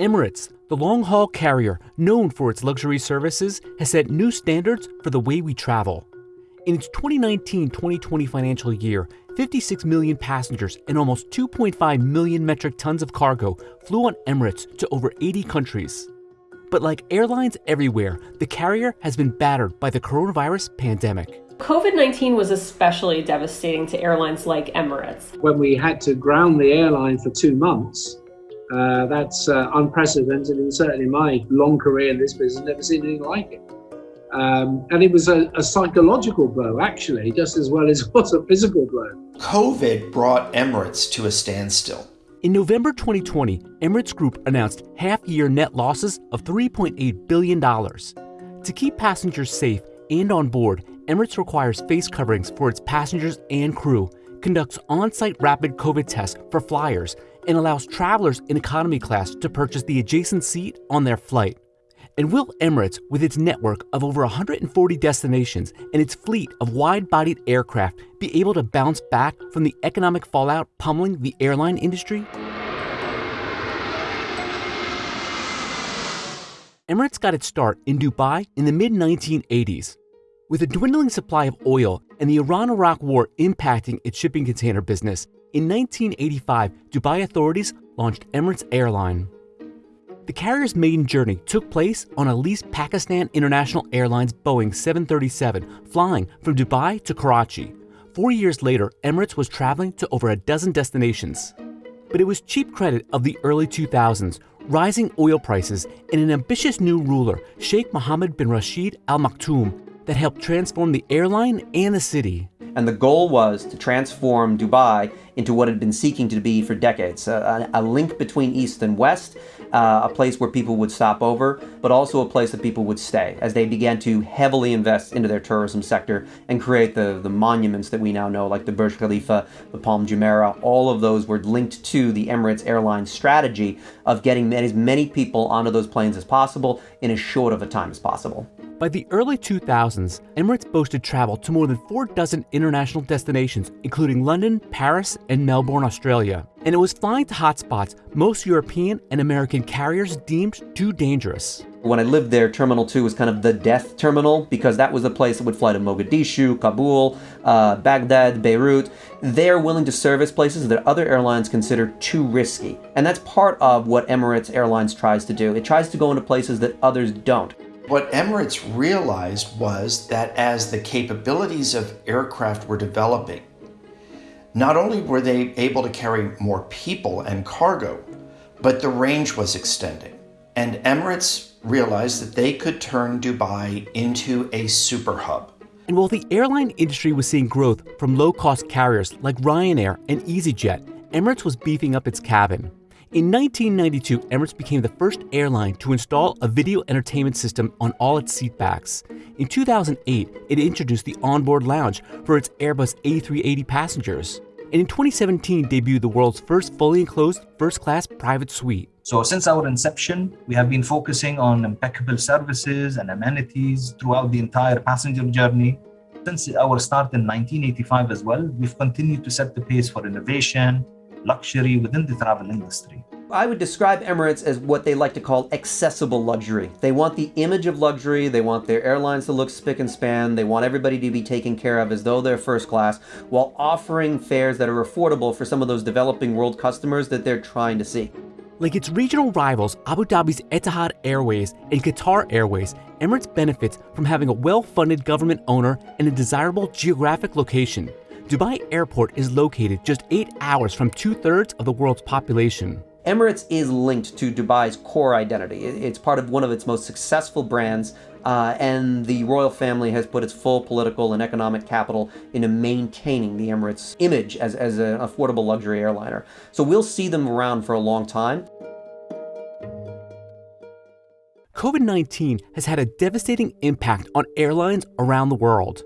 Emirates, the long haul carrier known for its luxury services, has set new standards for the way we travel. In its 2019 2020 financial year, 56 million passengers and almost 2.5 million metric tons of cargo flew on Emirates to over 80 countries. But like airlines everywhere, the carrier has been battered by the coronavirus pandemic. COVID 19 was especially devastating to airlines like Emirates. When we had to ground the airline for two months, uh, that's uh, unprecedented, and certainly my long career in this business, never seen anything like it. Um, and it was a, a, psychological blow, actually, just as well as it was a physical blow. COVID brought Emirates to a standstill. In November 2020, Emirates Group announced half year net losses of $3.8 billion. To keep passengers safe and on board, Emirates requires face coverings for its passengers and crew, conducts on site rapid COVID tests for flyers, and allows travelers in economy class to purchase the adjacent seat on their flight. And will Emirates, with its network of over 140 destinations and its fleet of wide bodied aircraft, be able to bounce back from the economic fallout pummeling the airline industry? Emirates got its start in Dubai in the mid 1980s. With a dwindling supply of oil and the Iran Iraq War impacting its shipping container business, in 1985, Dubai authorities launched Emirates Airline. The carrier's maiden journey took place on a leased Pakistan International Airlines Boeing 737 flying from Dubai to Karachi. Four years later, Emirates was traveling to over a dozen destinations. But it was cheap credit of the early 2000s, rising oil prices, and an ambitious new ruler, Sheikh Mohammed bin Rashid Al Maktoum, that helped transform the airline and the city and the goal was to transform Dubai into what it had been seeking to be for decades a, a link between East and West, uh, a place where people would stop over, but also a place that people would stay as they began to heavily invest into their tourism sector and create the, the monuments that we now know, like the Burj Khalifa, the Palm Jumeirah. All of those were linked to the Emirates Airlines strategy of getting as many people onto those planes as possible in as short of a time as possible. By the early 2000s, Emirates boasted travel to more than four dozen international destinations, including London, Paris, and Melbourne, Australia. And it was flying to hotspots most European and American carriers deemed too dangerous. When I lived there, Terminal 2 was kind of the death terminal because that was the place that would fly to Mogadishu, Kabul, uh, Baghdad, Beirut. They're willing to service places that other airlines consider too risky. And that's part of what Emirates Airlines tries to do. It tries to go into places that others don't. What Emirates realized was that as the capabilities of aircraft were developing, not only were they able to carry more people and cargo, but the range was extending. And Emirates realized that they could turn Dubai into a super hub. And while the airline industry was seeing growth from low cost carriers like Ryanair and EasyJet, Emirates was beefing up its cabin. In 1992, Emirates became the first airline to install a video entertainment system on all its seatbacks. In 2008, it introduced the onboard lounge for its Airbus A380 passengers. And in 2017, debuted the world's first fully enclosed first class private suite. So, since our inception, we have been focusing on impeccable services and amenities throughout the entire passenger journey. Since our start in 1985 as well, we've continued to set the pace for innovation, luxury within the travel industry. I would describe Emirates as what they like to call accessible luxury. They want the image of luxury, they want their airlines to look spick and span, they want everybody to be taken care of as though they're first class, while offering fares that are affordable for some of those developing world customers that they're trying to see. Like its regional rivals, Abu Dhabi's Etihad Airways and Qatar Airways, Emirates benefits from having a well funded government owner and a desirable geographic location. Dubai Airport is located just eight hours from two thirds of the world's population. Emirates is linked to Dubai's core identity. It's part of one of its most successful brands, uh, and the royal family has put its full political and economic capital into maintaining the Emirates image as, as an affordable luxury airliner. So we'll see them around for a long time. COVID 19 has had a devastating impact on airlines around the world.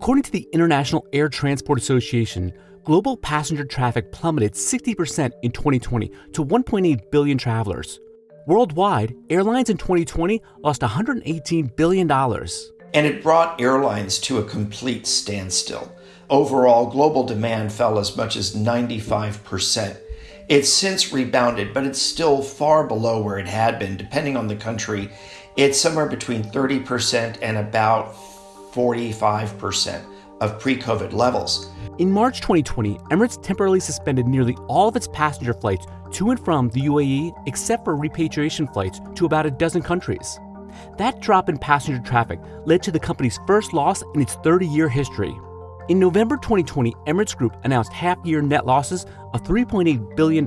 According to the International Air Transport Association, global passenger traffic plummeted 60% in 2020 to 1.8 billion travelers. Worldwide, airlines in 2020 lost $118 billion. And it brought airlines to a complete standstill. Overall, global demand fell as much as 95% It's since rebounded, but it's still far below where it had been. Depending on the country, it's somewhere between 30% and about 45% of pre COVID levels. In March 2020, Emirates temporarily suspended nearly all of its passenger flights to and from the UAE, except for repatriation flights to about a dozen countries. That drop in passenger traffic led to the company's first loss in its 30 year history. In November 2020, Emirates Group announced half year net losses of $3.8 billion.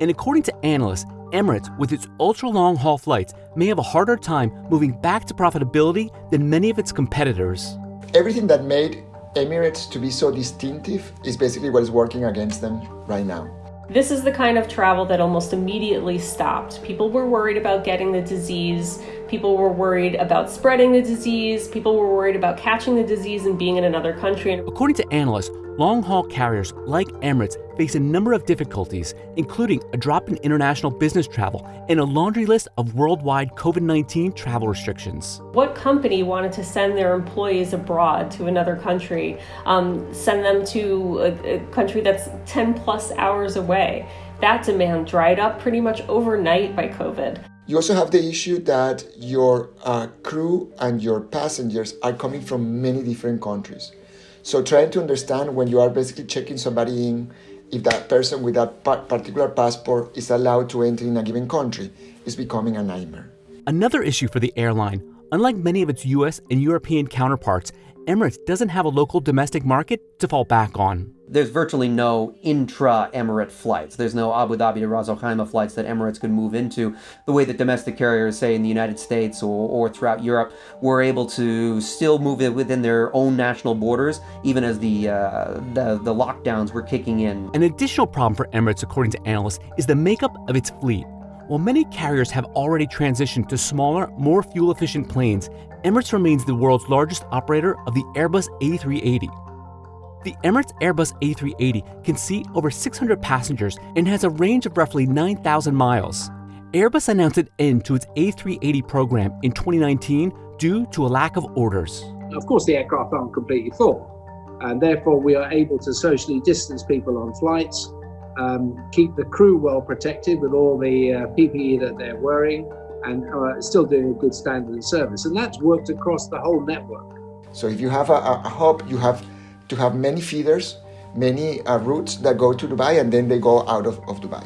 And according to analysts, Emirates, with its ultra long haul flights, may have a harder time moving back to profitability than many of its competitors. Everything that made Emirates to be so distinctive is basically what is working against them right now. This is the kind of travel that almost immediately stopped. People were worried about getting the disease. People were worried about spreading the disease. People were worried about catching the disease and being in another country. According to analysts, long haul carriers like Emirates face a number of difficulties, including a drop in international business travel and a laundry list of worldwide COVID 19 travel restrictions. What company wanted to send their employees abroad to another country, um, send them to a, a country that's 10 plus hours away? That demand dried up pretty much overnight by COVID. You also have the issue that your uh, crew and your passengers are coming from many different countries. So trying to understand when you are basically checking somebody in, if that person with that particular passport is allowed to enter in a given country is becoming a nightmare. Another issue for the airline, unlike many of its US and European counterparts, Emirates doesn't have a local domestic market to fall back on. There's virtually no intra Emirate flights. There's no Abu Dhabi to Ras Al Khaimah flights that Emirates could move into the way that domestic carriers, say in the United States or, or throughout Europe, were able to still move it within their own national borders, even as the, uh, the, the lockdowns were kicking in. An additional problem for Emirates, according to analysts, is the makeup of its fleet. While many carriers have already transitioned to smaller, more fuel efficient planes, Emirates remains the world's largest operator of the Airbus A380. The Emirates Airbus A380 can seat over 600 passengers and has a range of roughly 9,000 miles. Airbus announced an end to its A380 program in 2019 due to a lack of orders. Of course, the aircraft aren't completely full, and therefore we are able to socially distance people on flights, um, keep the crew well protected with all the uh, PPE that they're wearing, and uh, still doing a good standard of service. And that's worked across the whole network. So if you have a, a hub, you have to have many feeders, many uh, routes that go to Dubai and then they go out of, of Dubai.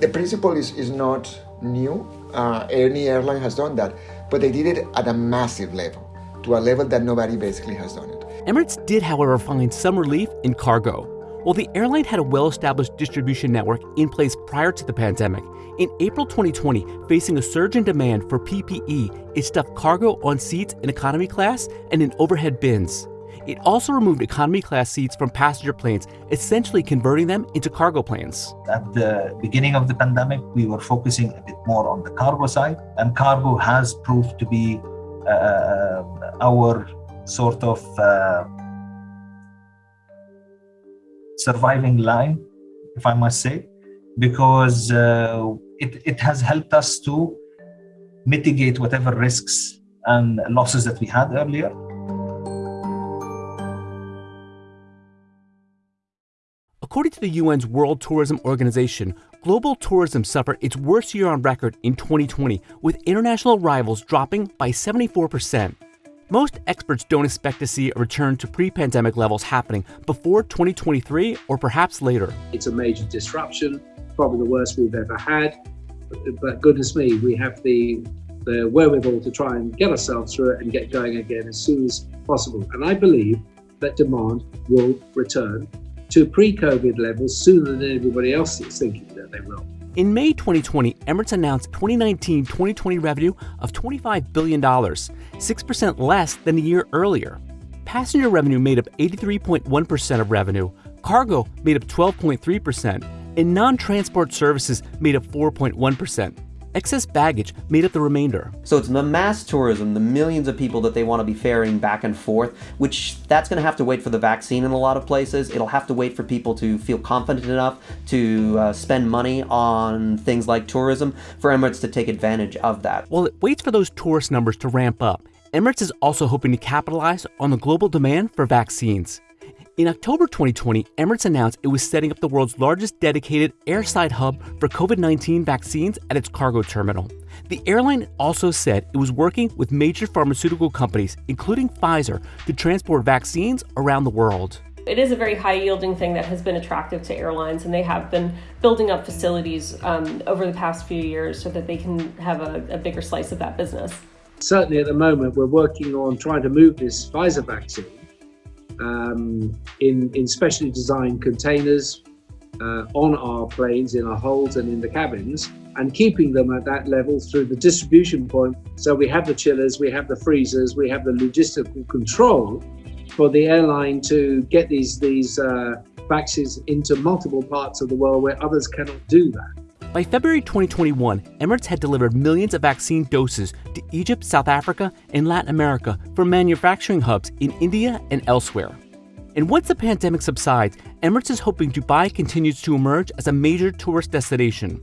The principle is, is not new. Uh, any airline has done that, but they did it at a massive level, to a level that nobody basically has done it. Emirates did, however, find some relief in cargo. While the airline had a well established distribution network in place prior to the pandemic, in April 2020, facing a surge in demand for PPE, it stuffed cargo on seats in economy class and in overhead bins. It also removed economy class seats from passenger planes, essentially converting them into cargo planes. At the beginning of the pandemic, we were focusing a bit more on the cargo side, and cargo has proved to be uh, our sort of uh, surviving line, if I must say, because uh, it, it has helped us to mitigate whatever risks and losses that we had earlier. According to the UN's World Tourism Organization, global tourism suffered its worst year on record in 2020, with international arrivals dropping by 74%. Most experts don't expect to see a return to pre pandemic levels happening before 2023 or perhaps later. It's a major disruption, probably the worst we've ever had. But goodness me, we have the, the wherewithal to try and get ourselves through it and get going again as soon as possible. And I believe that demand will return to pre COVID levels sooner than everybody else is thinking that they will. In May 2020, Emirates announced 2019 2020 revenue of $25 billion, 6% less than a year earlier. Passenger revenue made up 83.1% of revenue, cargo made up 12.3%, and non transport services made up 4.1%. Excess baggage made up the remainder. So it's the mass tourism, the millions of people that they want to be ferrying back and forth, which that's going to have to wait for the vaccine in a lot of places. It'll have to wait for people to feel confident enough to uh, spend money on things like tourism for Emirates to take advantage of that. While it waits for those tourist numbers to ramp up, Emirates is also hoping to capitalize on the global demand for vaccines. In October 2020, Emirates announced it was setting up the world's largest dedicated airside hub for COVID 19 vaccines at its cargo terminal. The airline also said it was working with major pharmaceutical companies, including Pfizer, to transport vaccines around the world. It is a very high yielding thing that has been attractive to airlines, and they have been building up facilities um, over the past few years so that they can have a, a bigger slice of that business. Certainly at the moment, we're working on trying to move this Pfizer vaccine um, in, in specially designed containers uh, on our planes, in our holds, and in the cabins, and keeping them at that level through the distribution point. So we have the chillers, we have the freezers, we have the logistical control for the airline to get these these uh, vaccines into multiple parts of the world where others cannot do that. By February 2021, Emirates had delivered millions of vaccine doses to Egypt, South Africa, and Latin America from manufacturing hubs in India and elsewhere. And once the pandemic subsides, Emirates is hoping Dubai continues to emerge as a major tourist destination.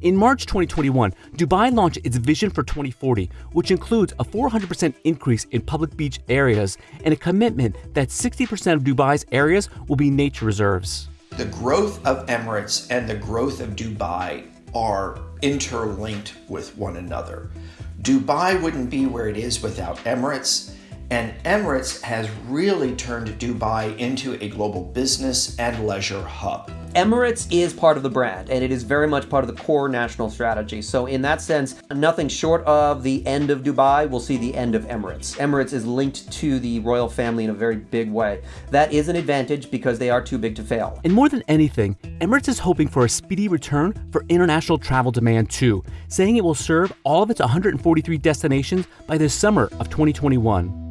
In March 2021, Dubai launched its Vision for 2040, which includes a 400% increase in public beach areas and a commitment that 60% of Dubai's areas will be nature reserves. The growth of Emirates and the growth of Dubai are interlinked with one another. Dubai wouldn't be where it is without Emirates, and Emirates has really turned Dubai into a global business and leisure hub. Emirates is part of the brand, and it is very much part of the core national strategy. So, in that sense, nothing short of the end of Dubai will see the end of Emirates. Emirates is linked to the royal family in a very big way. That is an advantage because they are too big to fail. And more than anything, Emirates is hoping for a speedy return for international travel demand too, saying it will serve all of its 143 destinations by the summer of 2021.